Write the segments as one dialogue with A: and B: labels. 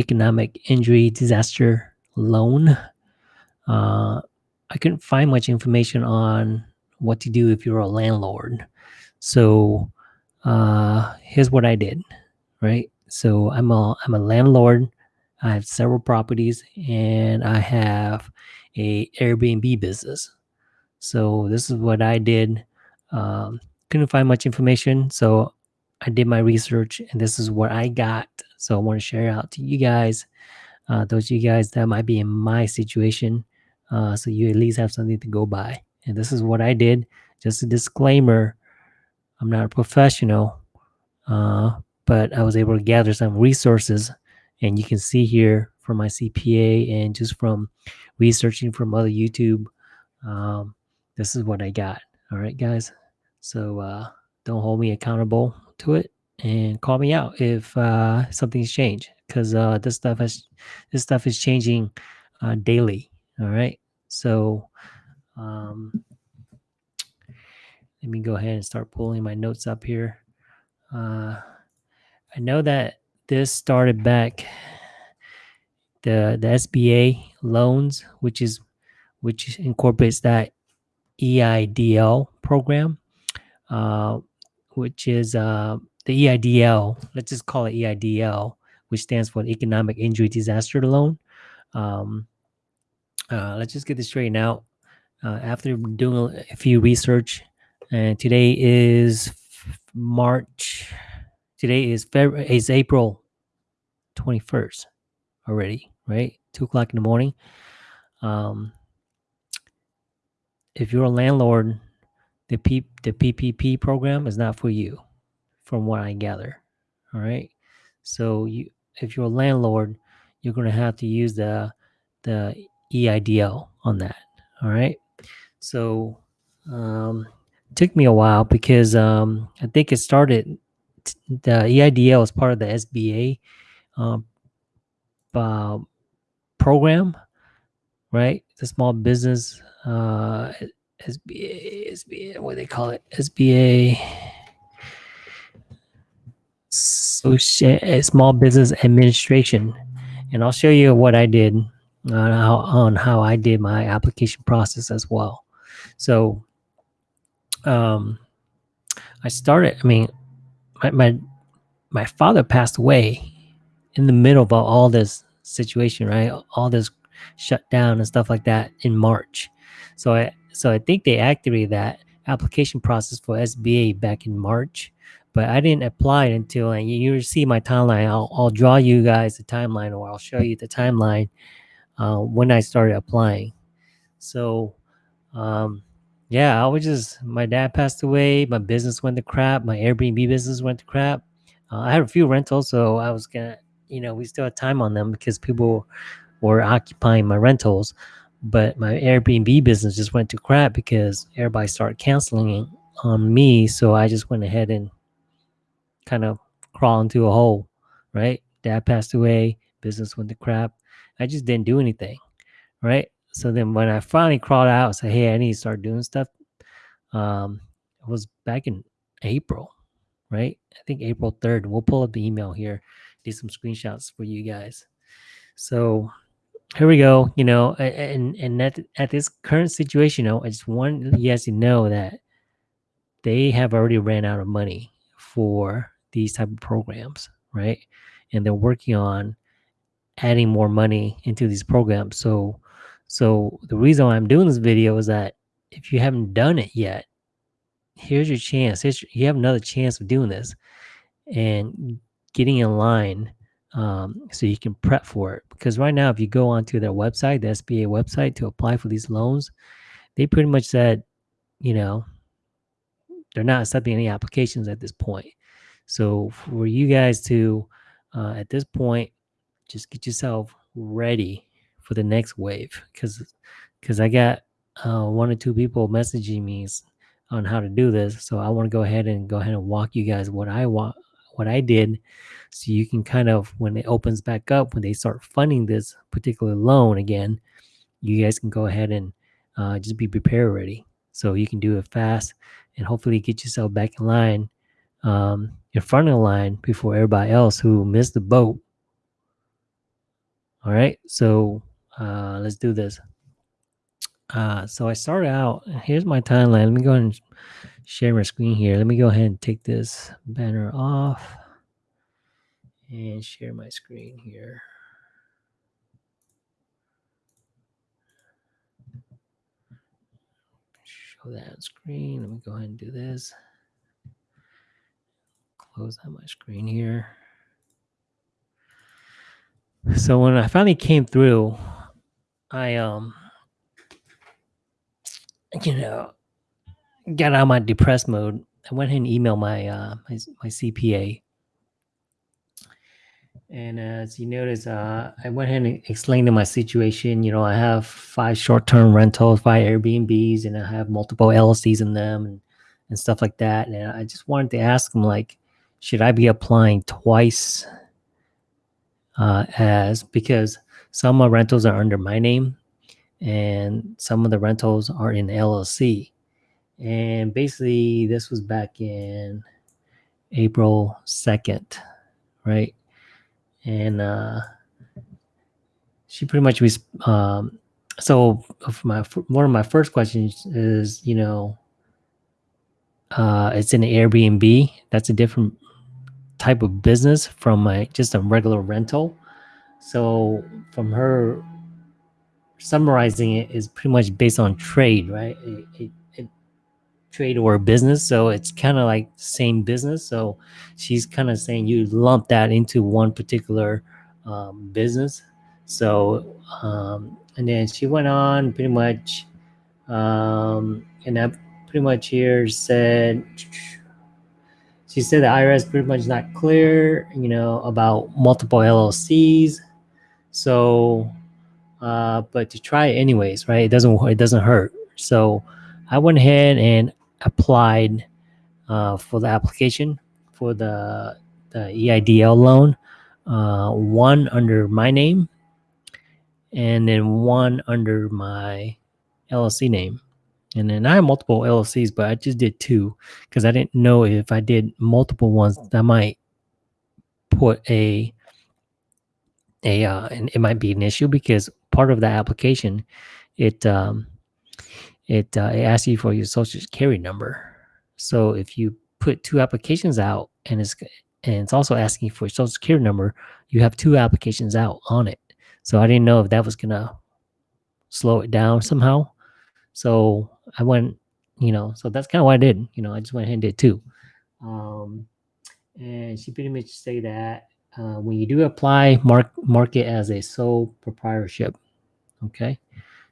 A: economic injury disaster loan. Uh, I couldn't find much information on what to do if you're a landlord. So uh, here's what I did, right? So I'm a I'm a landlord. I have several properties, and I have a Airbnb business. So this is what I did. Um, couldn't find much information, so I did my research, and this is what I got. So I want to share out to you guys, uh, those of you guys that might be in my situation, uh, so you at least have something to go by. And this is what I did. Just a disclaimer: I'm not a professional, uh, but I was able to gather some resources, and you can see here from my CPA and just from researching from other YouTube. Um, this is what I got. All right, guys. So uh, don't hold me accountable to it, and call me out if uh, something's changed, because uh, this stuff has this stuff is changing uh, daily. All right. So um, let me go ahead and start pulling my notes up here. Uh, I know that this started back the the SBA loans, which is which incorporates that EIDL program, uh, which is uh, the EIDL. Let's just call it EIDL, which stands for Economic Injury Disaster Loan. Um, uh, let's just get this straightened out. Uh, after doing a few research, and today is March. Today is February. Is April twenty first already, right? Two o'clock in the morning. Um, if you're a landlord, the P, the PPP program is not for you, from what I gather. All right. So you, if you're a landlord, you're going to have to use the the EIDL on that. All right. So um, took me a while because um, I think it started. The EIDL is part of the SBA um, uh, program, right? The small business uh, SBA, SBA, what do they call it? SBA, Small Business Administration. And I'll show you what I did on how, on how I did my application process as well. So, um, I started, I mean, my, my, my father passed away in the middle of all this situation, right? All this shut down and stuff like that in March. So I so I think they activated that application process for SBA back in March, but I didn't apply it until and you, you see my timeline. I'll, I'll draw you guys the timeline or I'll show you the timeline uh, when I started applying. So um, yeah, I was just my dad passed away, my business went to crap, my Airbnb business went to crap. Uh, I had a few rentals, so I was gonna, you know, we still had time on them because people were occupying my rentals but my Airbnb business just went to crap because everybody started canceling on me. So I just went ahead and kind of crawl into a hole, right? Dad passed away, business went to crap. I just didn't do anything, right? So then when I finally crawled out and said, hey, I need to start doing stuff, um, it was back in April, right? I think April 3rd. We'll pull up the email here, do some screenshots for you guys. So here we go. You know, and and at at this current situation, you know, I just want you guys to know that they have already ran out of money for these type of programs, right? And they're working on adding more money into these programs. So, so the reason why I'm doing this video is that if you haven't done it yet, here's your chance. Here's, you have another chance of doing this and getting in line um, so you can prep for it. Because right now, if you go onto their website, the SBA website, to apply for these loans, they pretty much said, you know, they're not accepting any applications at this point. So for you guys to, uh, at this point, just get yourself ready for the next wave. Because, because I got uh, one or two people messaging me on how to do this. So I want to go ahead and go ahead and walk you guys what I want, what I did so you can kind of, when it opens back up, when they start funding this particular loan again, you guys can go ahead and uh, just be prepared ready. So you can do it fast and hopefully get yourself back in line, um, in front of the line before everybody else who missed the boat All right, so uh, let's do this. Uh, so I started out. Here's my timeline. Let me go ahead and share my screen here. Let me go ahead and take this banner off and share my screen here. Show that screen. Let me go ahead and do this. Close out my screen here. So when I finally came through, I um you know got out of my depressed mode. I went ahead and emailed my uh my, my CPA. And as you notice, uh, I went ahead and explained to my situation. You know, I have five short-term rentals, five Airbnbs, and I have multiple LLCs in them, and, and stuff like that. And I just wanted to ask him, like, should I be applying twice? Uh, as because some of my rentals are under my name, and some of the rentals are in LLC. And basically, this was back in April 2nd, right? And uh, she pretty much was. Um, so, my one of my first questions is, you know, uh, it's an Airbnb. That's a different type of business from my just a regular rental. So, from her summarizing it is pretty much based on trade, right? A, a trade or business. So it's kind of like same business. So she's kind of saying you lump that into one particular um, business. So um, and then she went on pretty much, um, and I pretty much here said. She said the IRS pretty much not clear, you know, about multiple LLCs. So uh, but to try it anyways, right? It doesn't it doesn't hurt. So I went ahead and applied uh, for the application for the the EIDL loan, uh, one under my name, and then one under my LLC name. And then I have multiple LLCs, but I just did two because I didn't know if I did multiple ones, that might put a a uh, and it might be an issue because part of the application it um, it uh, it asks you for your social security number. So if you put two applications out and it's and it's also asking for your social security number, you have two applications out on it. So I didn't know if that was gonna slow it down somehow. So I went, you know, so that's kind of what I did. You know, I just went ahead and did two. Um, and she pretty much say that uh, when you do apply, mark mark it as a sole proprietorship. Okay,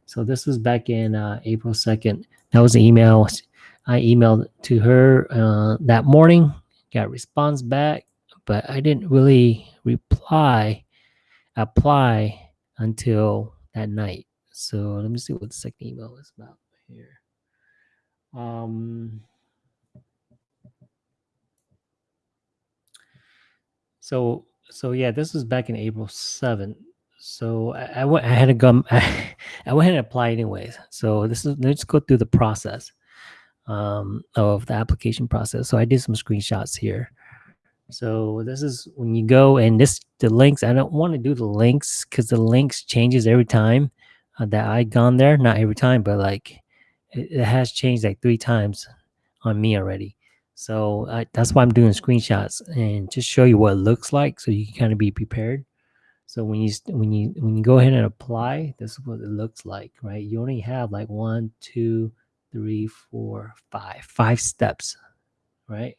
A: so this was back in uh, April second. That was the email I emailed to her uh, that morning. Got response back, but I didn't really reply apply until that night. So let me see what the second email is about here. Um, so so yeah, this was back in April seventh. So I, I, went. I had to go. I, I went and apply anyways. So this is let's go through the process um, of the application process. So I did some screenshots here. So this is when you go and this the links. I don't want to do the links because the links changes every time uh, that I gone there. Not every time, but like it, it has changed like three times on me already. So that's why I'm doing screenshots and just show you what it looks like, so you can kind of be prepared. So when you when you when you go ahead and apply, this is what it looks like, right? You only have like one, two, three, four, five, five steps, right?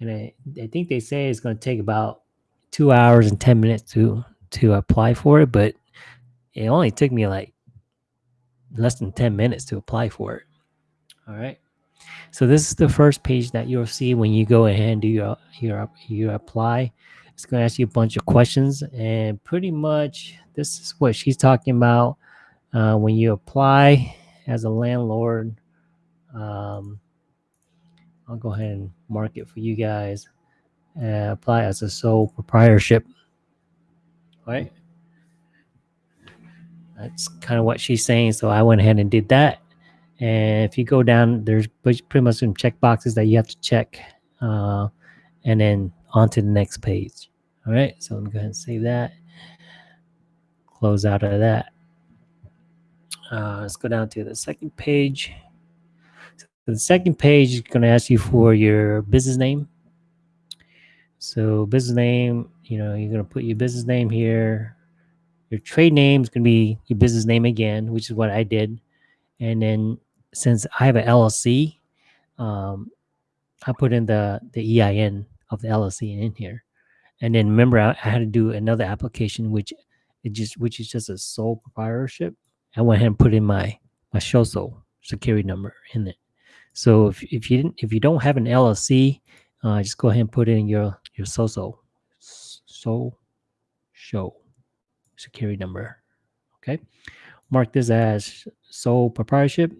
A: And I, I think they say it's going to take about two hours and ten minutes to to apply for it, but it only took me like less than ten minutes to apply for it. All right. So this is the first page that you'll see when you go ahead and do your your your apply. It's going to ask you a bunch of questions, and pretty much this is what she's talking about uh, when you apply as a landlord. Um, I'll go ahead and mark it for you guys. Apply as a sole proprietorship. All right. That's kind of what she's saying. So I went ahead and did that. And if you go down, there's pretty much some check boxes that you have to check, uh, and then on to the next page. All right, so let me go ahead and save that. close out of that. Uh, let's go down to the second page. So the second page is going to ask you for your business name. So business name, you know, you're going to put your business name here. Your trade name is going to be your business name again, which is what I did. And then since I have an LLC, um, I put in the the EIN of the LLC in here. And then remember, I, I had to do another application, which it just which is just a sole proprietorship. I went ahead and put in my my SHOSO security number in it. So if, if you didn't if you don't have an LLC, uh, just go ahead and put in your your SOSO so show security number. Okay, mark this as sole proprietorship,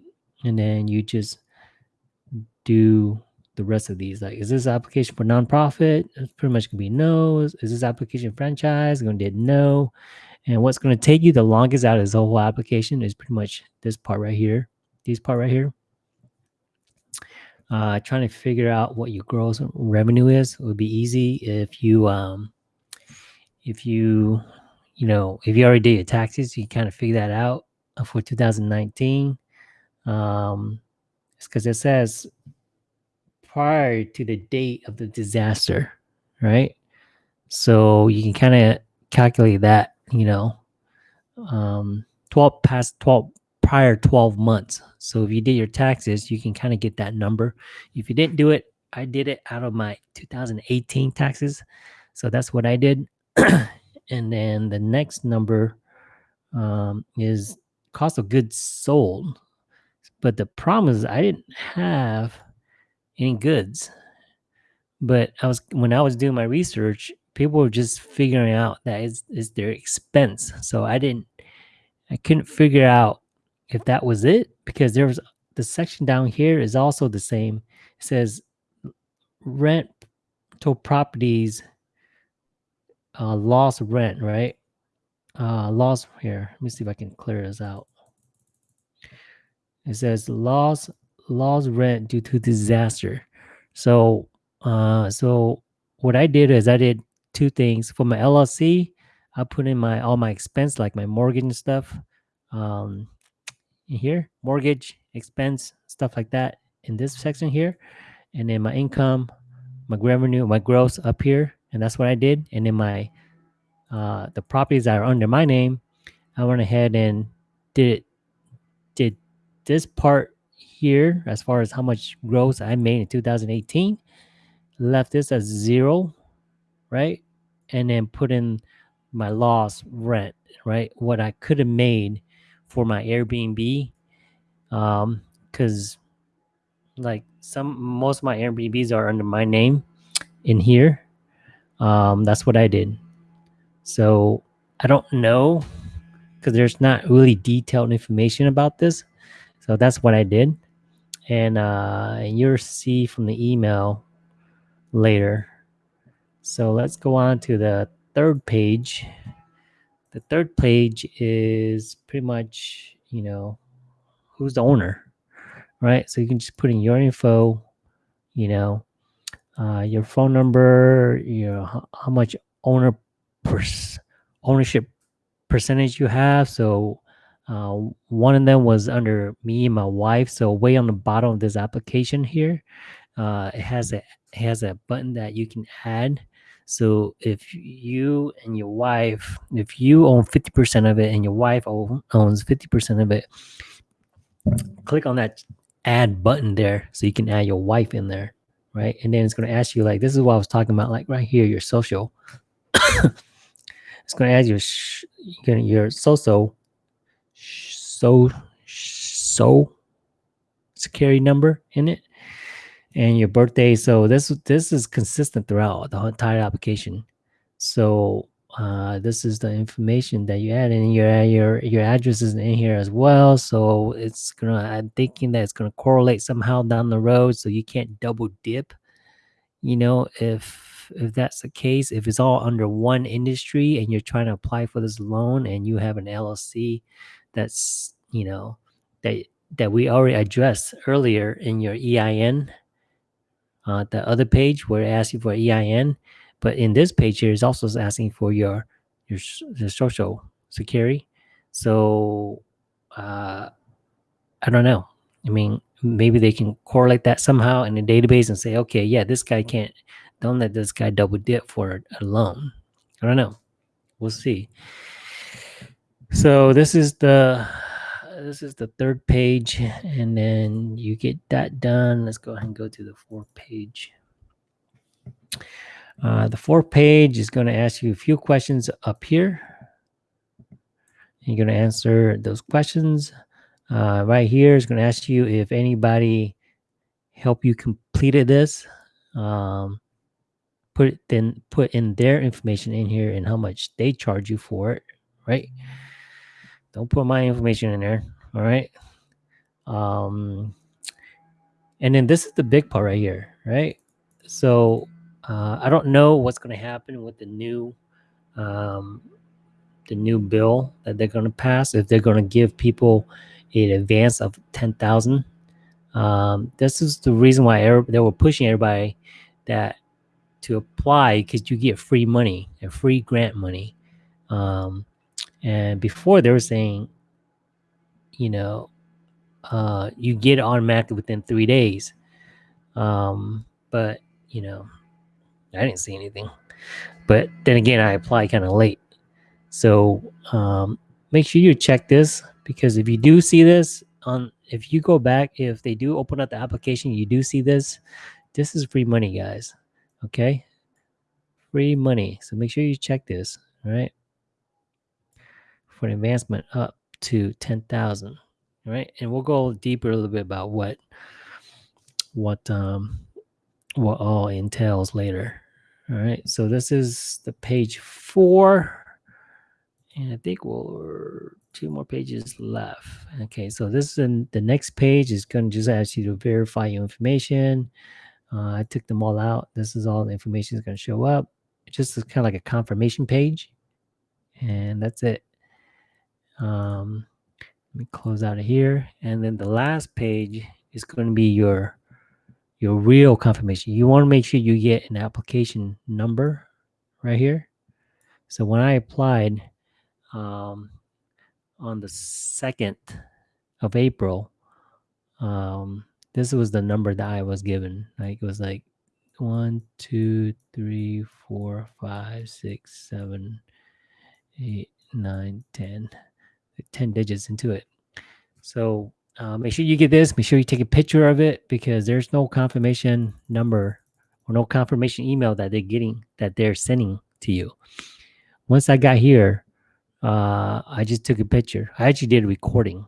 A: and then you just do the rest of these. Like, is this application for nonprofit? It's pretty much gonna be no. Is, is this application franchise? Gonna did no. And what's gonna take you the longest out of this whole application is pretty much this part right here. This part right here. Uh, trying to figure out what your gross revenue is would be easy if you um, if you you know if you already did your taxes, you kind of figure that out for 2019. Um, it's because it says prior to the date of the disaster, right? So you can kind of calculate that, you know, um, 12 past 12 prior 12 months. So if you did your taxes, you can kind of get that number. If you didn't do it, I did it out of my 2018 taxes. So that's what I did. and then the next number um, is cost of goods sold. But the problem is I didn't have any goods. But I was when I was doing my research, people were just figuring out that it's, it's their expense. So I didn't, I couldn't figure out if that was it because there was the section down here is also the same. It says rent to properties uh, lost rent, right? Uh, lost here. Let me see if I can clear this out. It says lost lost rent due to disaster. So, uh, so what I did is I did two things for my LLC. I put in my all my expense like my mortgage and stuff. Um, in here, mortgage expense stuff like that in this section here, and then my income, my revenue, my gross up here, and that's what I did. And then my uh, the properties that are under my name, I went ahead and did did this part here as far as how much gross I made in 2018. Left this as zero, right? And then put in my loss rent, right? What I could have made for my Airbnb. Um, because like some most of my Airbnbs are under my name in here. Um, that's what I did. So I don't know because there's not really detailed information about this. So that's what I did and uh, you'll see from the email later. So let's go on to the third page. The third page is pretty much, you know, who's the owner, right? So you can just put in your info, you know, uh, your phone number, you know, how, how much owner pers- ownership percentage you have. So uh, one of them was under me and my wife. So way on the bottom of this application here, uh, it has a it has a button that you can add. So if you and your wife, if you own 50% of it and your wife owns 50% of it, click on that add button there so you can add your wife in there, right? And then it's going to ask you like this is what I was talking about, like right here, your social. it's going to add your your social so so security number in it. And your birthday. So this this is consistent throughout the entire application. So uh, this is the information that you add and your your your address is in here as well. So it's gonna i'm thinking that it's gonna correlate somehow down the road. So you can't double dip you know if if that's the case. If it's all under one industry and you're trying to apply for this loan and you have an llc that's you know that that we already addressed earlier in your EIN. Uh, the other page where it asks you for EIN, but in this page here is also asking for your your, your social security. So uh, I don't know. I mean, maybe they can correlate that somehow in the database and say, okay, yeah, this guy can't. Don't let this guy double dip for a loan. I don't know. We'll see. So this is the this is the third page, and then you get that done. Let's go ahead and go to the fourth page. Uh, the fourth page is going to ask you a few questions up here. You're going to answer those questions. Uh, right here is going to ask you if anybody helped you completed this. Um, put then put in their information in here and how much they charge you for it, right? Don't put my information in there. All right. Um, and then this is the big part right here, right? So uh, I don't know what's going to happen with the new um, the new bill that they're going to pass. If they're going to give people an advance of ten thousand, um, this is the reason why they were pushing everybody that to apply because you get free money and free grant money. Um, and before they were saying, you know, uh, you get it automatically within three days. Um, but you know, I didn't see anything. But then again, I applied kind of late. So um, make sure you check this because if you do see this on, if you go back, if they do open up the application, you do see this. This is free money, guys. Okay, free money. So make sure you check this. All right, for an advancement up to ten thousand. All right, and we'll go deeper a little bit about what what um what all entails later. All right, so this is the page four. And I think we'll two more pages left. Okay, so this is the next page is going to just ask you to verify your information. Uh, I took them all out. This is all the information is going to show up. It's just kind of like a confirmation page, and that's it. Um, let me close out of here, and then the last page is going to be your your real confirmation. You want to make sure you get an application number right here. So when I applied um, on the 2nd of April, um, this was the number that I was given. Like it was like one, two, three, four, five, six, seven, eight, nine, ten. 10 digits into it. So uh, make sure you get this. Make sure you take a picture of it because there's no confirmation number or no confirmation email that they're getting that they're sending to you. Once I got here, uh, I just took a picture. I actually did a recording,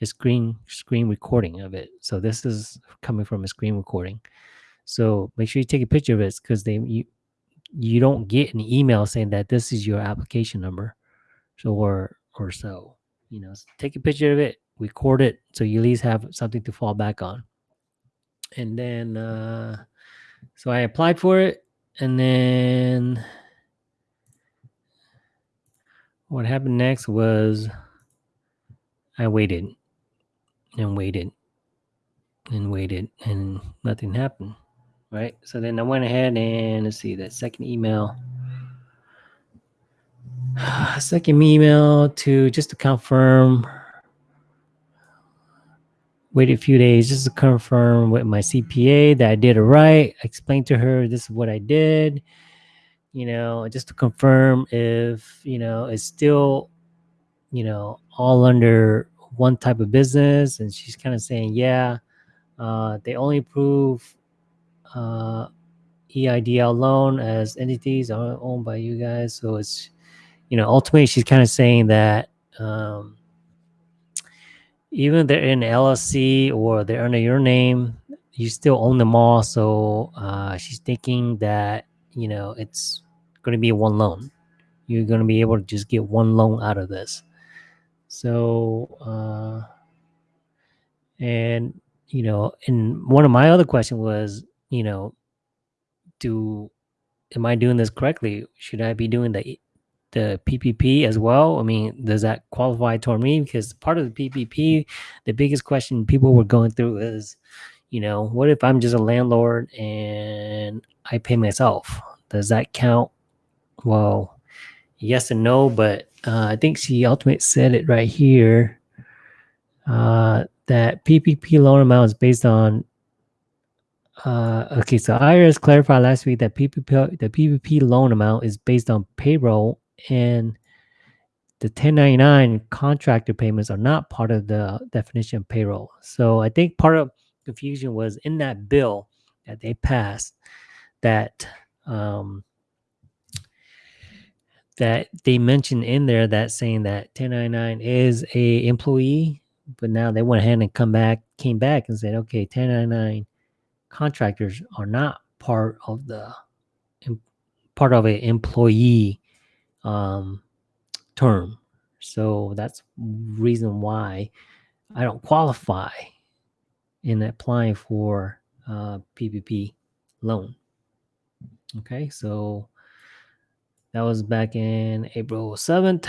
A: a screen screen recording of it. So this is coming from a screen recording. So make sure you take a picture of it because they you you don't get an email saying that this is your application number, so or or so. You know, take a picture of it, record it, so you at least have something to fall back on. And then, uh, so I applied for it, and then what happened next was I waited and waited and waited, and nothing happened. Right. So then I went ahead and let's see that second email. Second email to just to confirm. Wait a few days just to confirm with my CPA that I did it right. I explained to her this is what I did. You know, just to confirm if you know it's still, you know, all under one type of business. And she's kind of saying, yeah, uh, they only approve uh, EIDL loan as entities are owned by you guys. So it's you know, ultimately she's kind of saying that um, even they're in LLC or they're under your name, you still own them all. So uh, she's thinking that you know it's going to be one loan. You're going to be able to just get one loan out of this. So, uh, and you know, and one of my other questions was, you know, do am I doing this correctly? Should I be doing the the PPP as well? I mean, does that qualify toward me? Because part of the PPP, the biggest question people were going through is, you know, what if I'm just a landlord and I pay myself? Does that count? Well, yes and no, but uh, I think she ultimately said it right here uh, that PPP loan amount is based on. Uh, okay, so IRS clarified last week that PPP the PPP loan amount is based on payroll and the 1099 contractor payments are not part of the definition of payroll. So I think part of confusion was in that bill that they passed that um, that they mentioned in there that saying that 1099 is a employee, but now they went ahead and come back, came back and said, okay, 1099 contractors are not part of the part of an employee um, term. So that's reason why I don't qualify in applying for uh, PPP loan. Okay, so that was back in April 7th.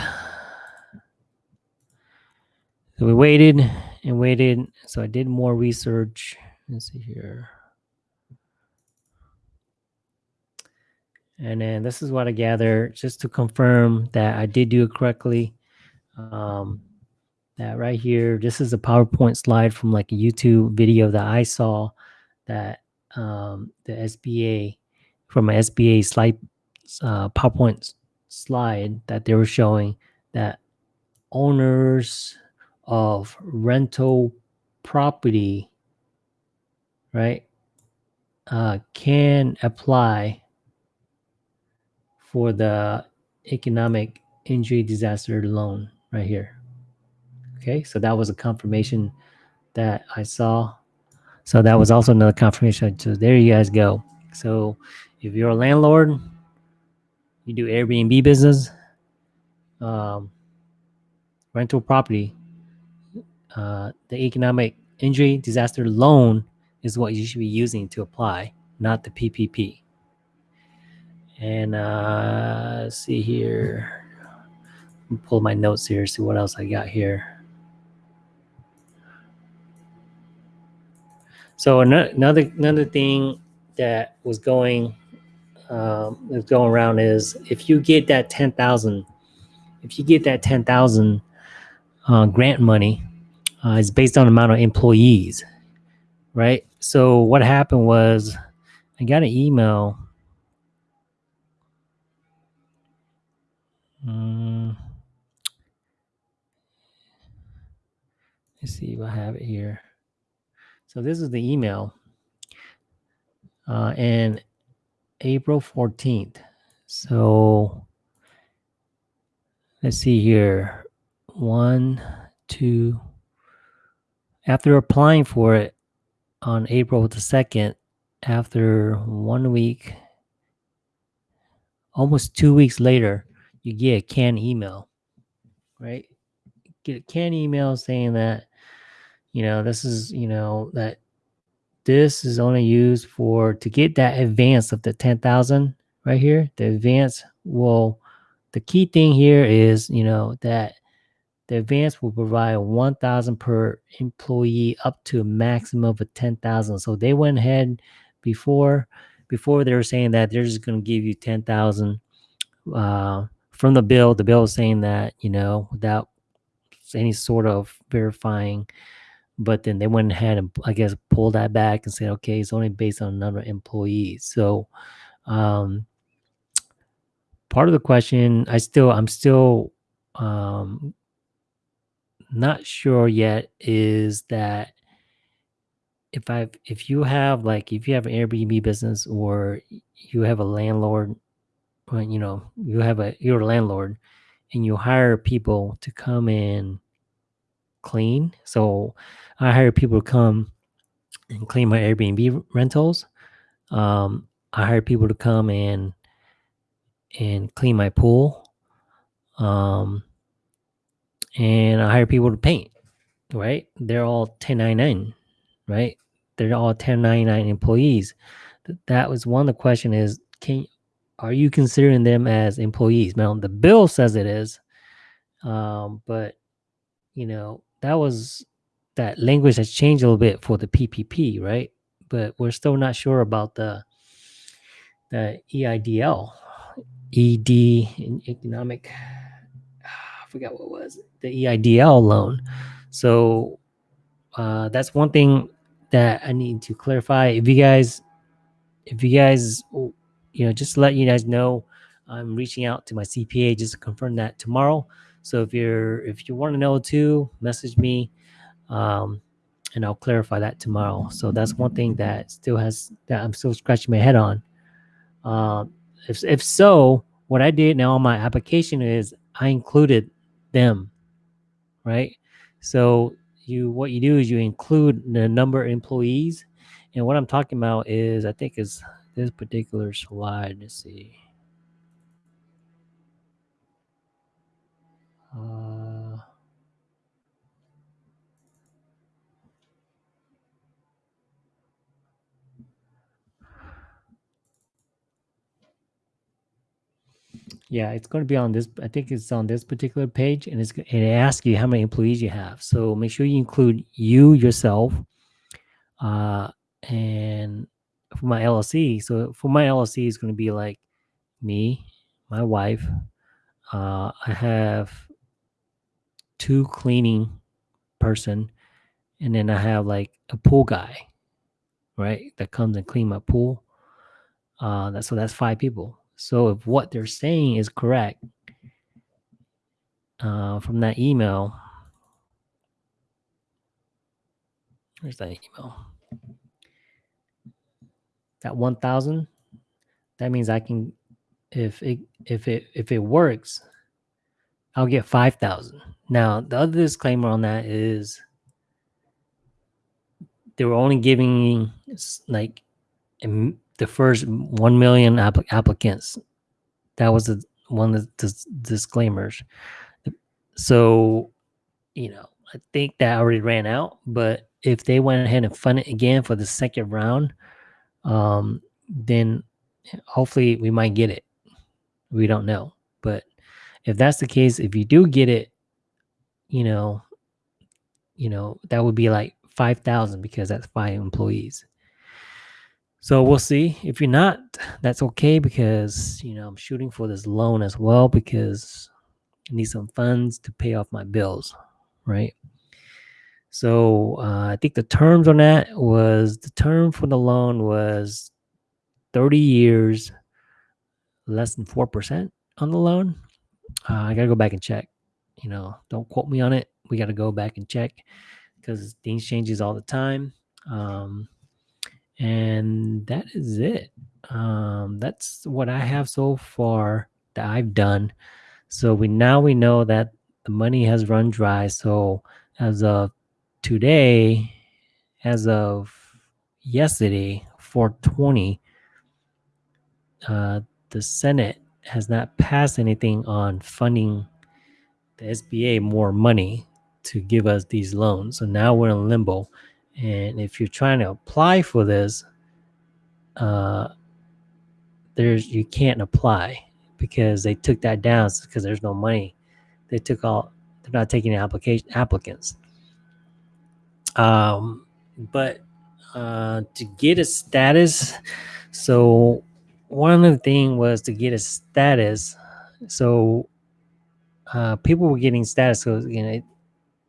A: So we waited and waited. So I did more research. Let's see here. And then this is what I gather just to confirm that I did do it correctly. Um, that right here, this is a PowerPoint slide from like a YouTube video that I saw that um, the SBA from an SBA slide uh, PowerPoint slide that they were showing that owners of rental property, right, uh, can apply for the economic injury disaster loan right here. Okay, so that was a confirmation that I saw. So that was also another confirmation. So there you guys go. So if you're a landlord, you do Airbnb business, um, rental property, uh, the economic injury disaster loan is what you should be using to apply, not the PPP. And uh, see here, pull my notes here, see what else I got here. So another another thing that was going um, going around is if you get that 10,000, if you get that 10,000 uh, grant money, uh, it's based on the amount of employees, right? So what happened was I got an email. Um, let's see if I have here. So this is the email. Uh, and April 14th. So let's see here. One, two. After applying for it on April the 2nd, after one week, almost two weeks later, you get a canned email, right? Get a canned email saying that, you know, this is, you know, that this is only used for to get that advance of the 10,000 right here. The advance will, the key thing here is, you know, that the advance will provide 1,000 per employee up to a maximum of 10,000. So they went ahead before, before they were saying that they're just going to give you 10,000 uh, from the bill. The bill is saying that, you know, without any sort of verifying but then they went ahead and I guess pulled that back and said, okay, it's only based on number of employees. So um, part of the question, I still, I'm still um, not sure yet is that if I, if you have like, if you have an Airbnb business or you have a landlord, or, you know, you have a, you're a landlord and you hire people to come in clean. So I hire people to come and clean my Airbnb rentals. Um, I hire people to come and and clean my pool. Um, and I hire people to paint. Right? They're all 1099, right? They're all 1099 employees. That was one of the question is can are you considering them as employees? Now the bill says it is, um, but you know that was that language has changed a little bit for the PPP, right? But we're still not sure about the the EIDL, ED economic. I forgot what it was the EIDL loan. So uh, that's one thing that I need to clarify. If you guys, if you guys, you know, just let you guys know, I'm reaching out to my CPA just to confirm that tomorrow. So if you're if you want to know too, message me, um, and I'll clarify that tomorrow. So that's one thing that still has that I'm still scratching my head on. Um, if if so, what I did now on my application is I included them, right? So you what you do is you include the number of employees, and what I'm talking about is I think is this particular slide. Let's see. Uh, yeah, it's going to be on this. I think it's on this particular page, and it's and it asks you how many employees you have. So make sure you include you yourself, uh, and for my LLC. So for my LLC, it's going to be like me, my wife. Uh, I have two cleaning person, and then I have like a pool guy, right? That comes and clean my pool. Uh, that so that's five people. So if what they're saying is correct uh, from that email, where's that email? One thousand. That means I can, if it if it if it works, I'll get five thousand. Now the other disclaimer on that is they were only giving like the first 1 million applic- applicants. That was the, one of the disclaimers. So, you know, I think that already ran out. But if they went ahead and fund it again for the second round, um, then hopefully we might get it. We don't know. But if that's the case, if you do get it, you know, you know, that would be like 5,000 because that's five employees. So we'll see. If you're not, that's okay because you know I'm shooting for this loan as well because I need some funds to pay off my bills, right? So uh, I think the terms on that was the term for the loan was 30 years, less than four percent on the loan. Uh, I gotta go back and check. You know, don't quote me on it. We gotta go back and check because things changes all the time. Um, and that is it um, that's what i have so far that i've done so we now we know that the money has run dry so as of today as of yesterday 420 uh, the senate has not passed anything on funding the sba more money to give us these loans so now we're in limbo and if you're trying to apply for this, uh, there's you can't apply because they took that down because there's no money. They took all they're not taking application applicants. Um, but uh, to get a status, so one of the thing was to get a status. So uh, people were getting status. So you know,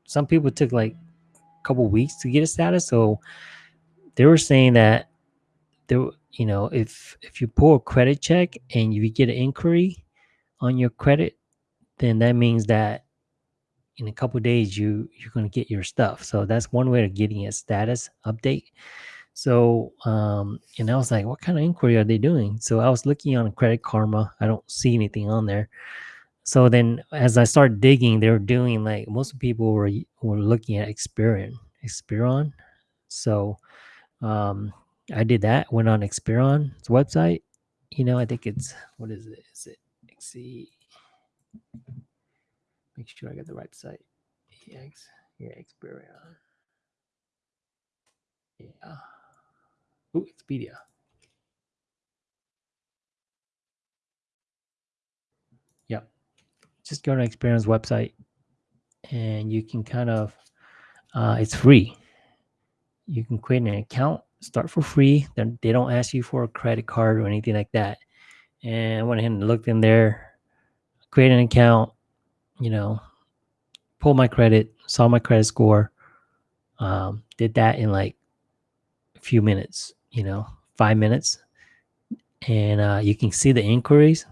A: some people took like a couple weeks to get a status. So they were saying that there, you know, if if you pull a credit check and you get an inquiry on your credit, then that means that in a couple days you you're going to get your stuff. So that's one way of getting a status update. So um, and I was like, what kind of inquiry are they doing? So I was looking on Credit Karma. I don't see anything on there. So then as I started digging, they were doing like most people were were looking at Experian, Experian. So um I did that, went on Experian's website. You know, I think it's what is it? Is it XC? Make sure I get the right site. EX, yeah, Experian. Yeah. Ooh, Expedia. Yep just go to Experian's website and you can kind of uh, it's free you can create an account start for free then they don't ask you for a credit card or anything like that and i went ahead and looked in there create an account you know pulled my credit, saw my credit score, um, did that in like a few minutes, you know, five minutes. And uh, you can see the inquiries,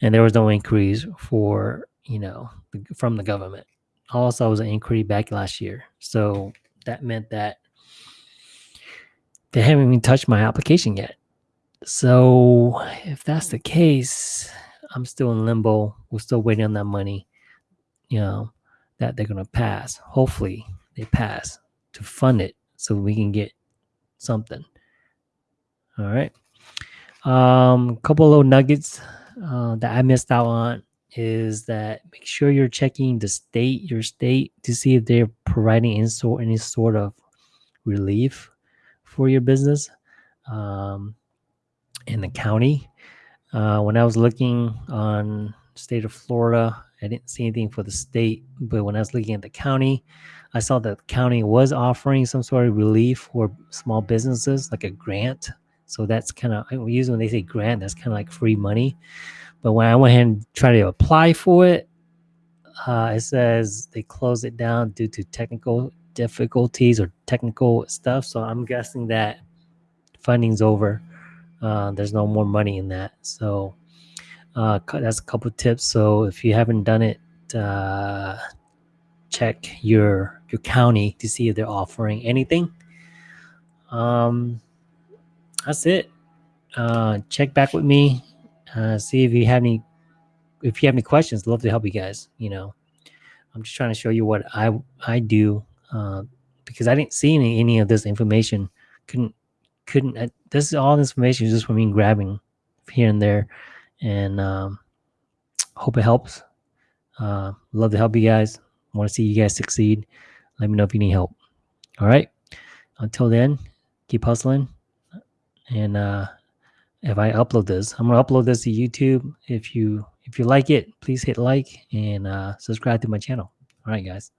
A: and there was no inquiries for, you know, from the government. Also, was an inquiry back last year. So that meant that they haven't even touched my application yet. So if that's the case, I'm still in limbo. We're still waiting on that money, you know, that they're going to pass. Hopefully they pass to fund it so we can get something. All right. Um, a couple little nuggets uh, that I missed out on is that make sure you're checking the state, your state, to see if they're providing any sort, any sort of relief for your business. Um, in the county. Uh, when I was looking on state of Florida, I didn't see anything for the state, but when I was looking at the county, I saw that the county was offering some sort of relief for small businesses, like a grant. So that's kind of usually when they say grant, that's kind of like free money. But when I went ahead and tried to apply for it, uh, it says they closed it down due to technical difficulties or technical stuff. So I'm guessing that funding's over. Uh, there's no more money in that. So uh, that's a couple tips. So if you haven't done it, uh, check your your county to see if they're offering anything. Um, that's it. Uh, check back with me. Uh, see if you have any. If you have any questions, love to help you guys. You know, I'm just trying to show you what I I do uh, because I didn't see any any of this information. Couldn't couldn't uh, this is all information just from me grabbing here and there and um, hope it helps. Uh, love to help you guys. Want to see you guys succeed. Let me know if you need help. All right. Until then keep hustling. And uh, if i upload this i'm gonna upload this to youtube. If you if you like it please hit like and uh, subscribe to my channel. All right guys